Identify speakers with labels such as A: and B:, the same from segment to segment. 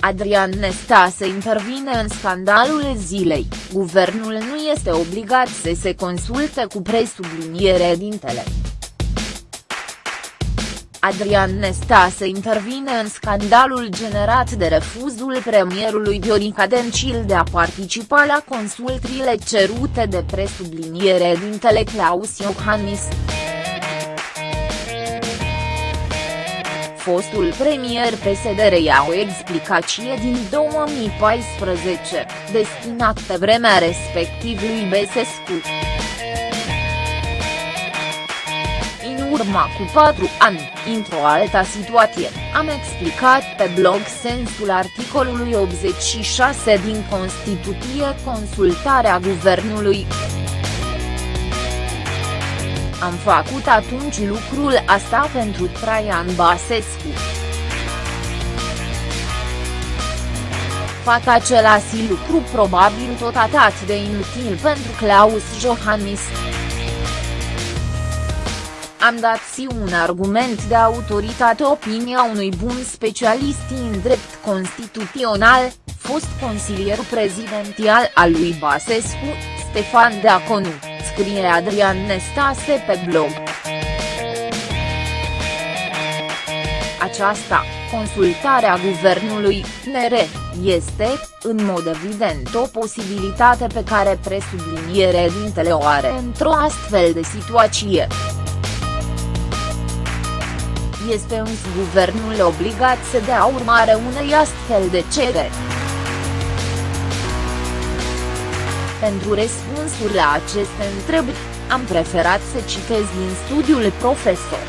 A: Adrian Nestase intervine în scandalul zilei, guvernul nu este obligat să se consulte cu presubliniere dintele. Adrian Nestase intervine în scandalul generat de refuzul premierului Viorica Dencil de a participa la consultrile cerute de presubliniere dintele Claus Iohannis. Fostul premier PSD reia o explicație din 2014, destinat pe vremea respectiv lui Besescu. În urma cu patru ani, într-o altă situație, am explicat pe blog sensul articolului 86 din Constituție consultarea guvernului. Am făcut atunci lucrul asta pentru Traian Basescu. Fac același lucru probabil tot atât de inutil pentru Claus Johannis. Am dat si un argument de autoritate opinia unui bun specialist în drept constituțional, fost consilier prezidențial al lui Basescu, Stefan Deaconu scrie Adrian Nestase pe blog. Aceasta, consultarea guvernului, NR, este, în mod evident o posibilitate pe care presubliniere dintele o are într-o astfel de situație. Este însă guvernul obligat să dea urmare unei astfel de cereri. Pentru răspunsuri la aceste întrebări, am preferat să citez din studiul profesor.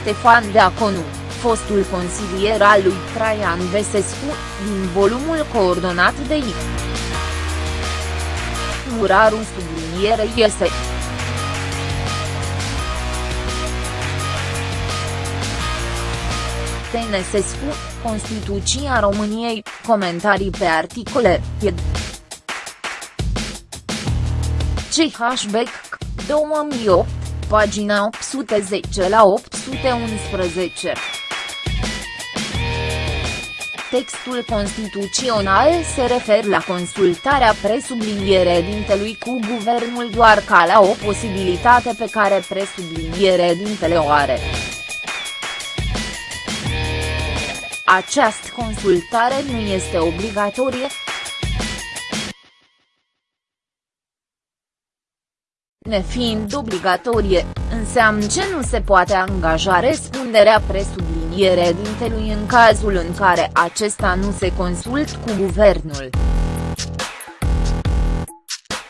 A: Stefan Deaconu, fostul consilier al lui Traian Vesescu, din volumul coordonat de I. Muraru sublinierei este. Tănăsescu, Constituția României, comentarii pe articole, ed. CH Beck, 2008, pagina 810 la 811. Textul constituțional se referă la consultarea presubliniere dintelui cu guvernul doar ca la o posibilitate pe care presubliniere dintele o are. Această consultare nu este obligatorie. Nefiind obligatorie, înseamnă ce nu se poate angaja răspunderea presubliniere dintelui în cazul în care acesta nu se consult cu guvernul.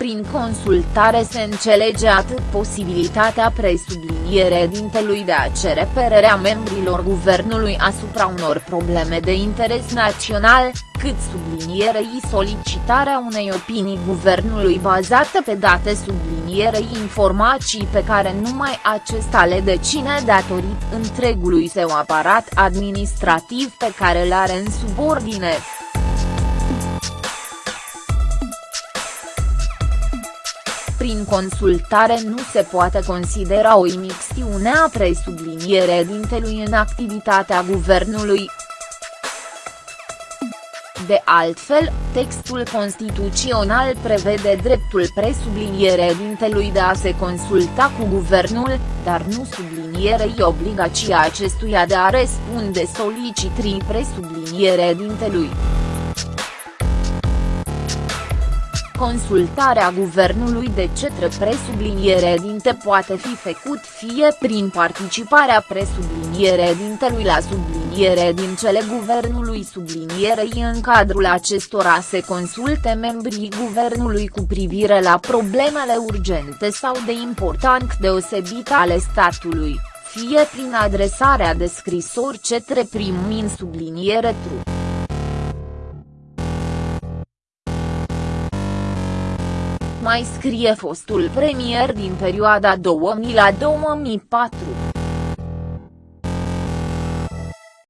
A: Prin consultare se înțelege atât posibilitatea presubliniere dintelui de a cere părerea membrilor guvernului asupra unor probleme de interes național, cât sublinierei solicitarea unei opinii guvernului bazată pe date sublinierei informații pe care numai acesta le decine datorit întregului său aparat administrativ pe care îl are în subordine. Prin consultare nu se poate considera o imixtiune a presubliniere dintelui în activitatea guvernului. De altfel, textul constituțional prevede dreptul presubliniere dintelui de a se consulta cu guvernul, dar nu sublinierei obligația acestuia de a răspunde solicitrii presubliniere dintelui. Consultarea guvernului de cetre presubliniere dinte poate fi făcut fie prin participarea presubliniere dintelui la subliniere din cele guvernului sublinierei în cadrul acestora se consulte membrii guvernului cu privire la problemele urgente sau de important deosebit ale statului, fie prin adresarea de scrisori cetre prim-min subliniere trup. Mai scrie fostul premier din perioada 2000 la 2004.